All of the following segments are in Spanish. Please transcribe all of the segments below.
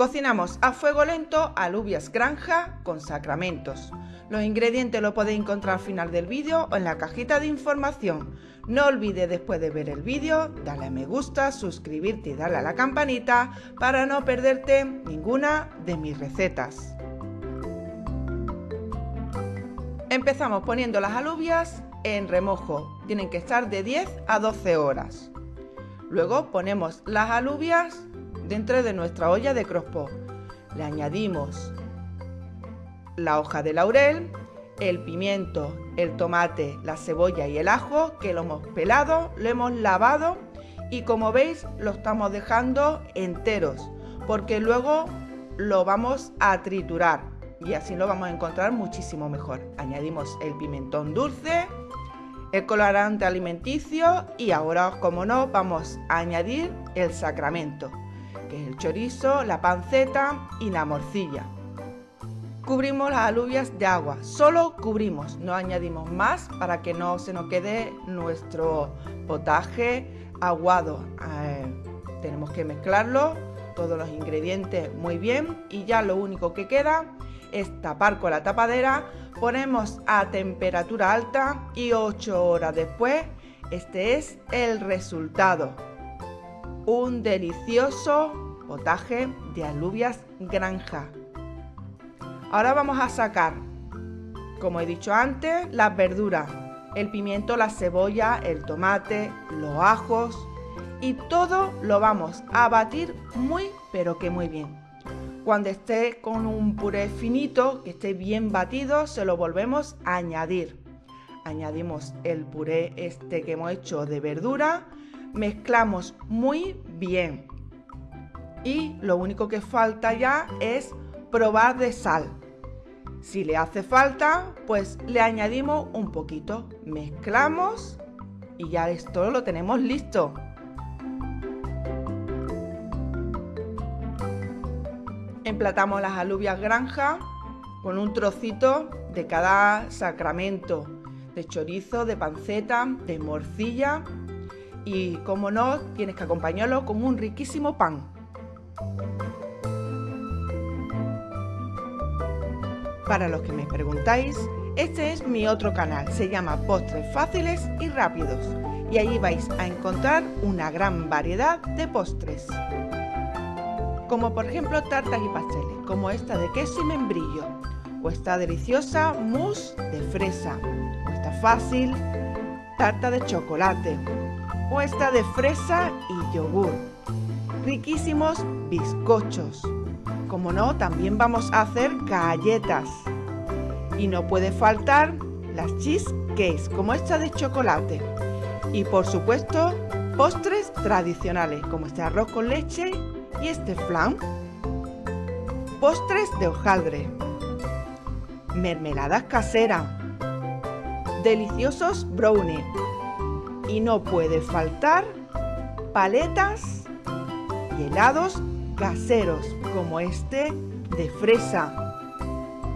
Cocinamos a fuego lento alubias granja con sacramentos. Los ingredientes los podéis encontrar al final del vídeo o en la cajita de información. No olvides después de ver el vídeo darle a me gusta, suscribirte y darle a la campanita para no perderte ninguna de mis recetas. Empezamos poniendo las alubias en remojo. Tienen que estar de 10 a 12 horas. Luego ponemos las alubias dentro de nuestra olla de crosspo. Le añadimos la hoja de laurel, el pimiento, el tomate, la cebolla y el ajo que lo hemos pelado, lo hemos lavado y como veis lo estamos dejando enteros porque luego lo vamos a triturar y así lo vamos a encontrar muchísimo mejor. Añadimos el pimentón dulce, el colorante alimenticio y ahora como no vamos a añadir el sacramento que es el chorizo, la panceta y la morcilla. Cubrimos las alubias de agua, solo cubrimos, no añadimos más para que no se nos quede nuestro potaje aguado. Eh, tenemos que mezclarlo, todos los ingredientes muy bien y ya lo único que queda es tapar con la tapadera, ponemos a temperatura alta y 8 horas después este es el resultado. Un delicioso potaje de alubias granja. Ahora vamos a sacar, como he dicho antes, las verduras, el pimiento, la cebolla, el tomate, los ajos y todo lo vamos a batir muy pero que muy bien. Cuando esté con un puré finito, que esté bien batido, se lo volvemos a añadir. Añadimos el puré este que hemos hecho de verdura, mezclamos muy bien. Y lo único que falta ya es probar de sal. Si le hace falta, pues le añadimos un poquito. Mezclamos y ya esto lo tenemos listo. Emplatamos las alubias granja con un trocito de cada sacramento, de chorizo, de panceta, de morcilla y como no, tienes que acompañarlo con un riquísimo pan. Para los que me preguntáis, este es mi otro canal, se llama Postres Fáciles y Rápidos. Y allí vais a encontrar una gran variedad de postres. Como por ejemplo tartas y pasteles, como esta de queso y membrillo, o esta deliciosa mousse de fresa, o esta fácil tarta de chocolate, o esta de fresa y yogur. Riquísimos bizcochos, como no, también vamos a hacer galletas. Y no puede faltar las cheesecakes, como esta de chocolate. Y por supuesto, postres tradicionales, como este arroz con leche y este flan. Postres de hojaldre. Mermeladas caseras. Deliciosos brownies. Y no puede faltar paletas y helados caseros como este de fresa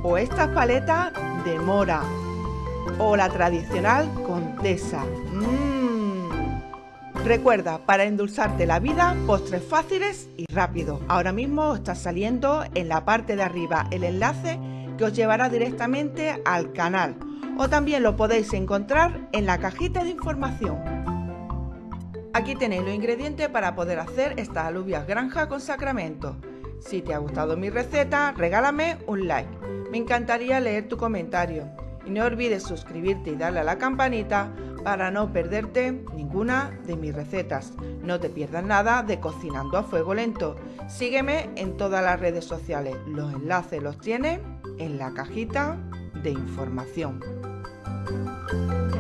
o estas paletas de mora o la tradicional contesa. Mmm. Recuerda, para endulzarte la vida, postres fáciles y rápidos. Ahora mismo está saliendo en la parte de arriba el enlace que os llevará directamente al canal o también lo podéis encontrar en la cajita de información. Aquí tenéis los ingredientes para poder hacer estas alubias granja con sacramento. Si te ha gustado mi receta, regálame un like. Me encantaría leer tu comentario. Y no olvides suscribirte y darle a la campanita para no perderte ninguna de mis recetas. No te pierdas nada de Cocinando a Fuego Lento. Sígueme en todas las redes sociales. Los enlaces los tienes en la cajita de información. thank you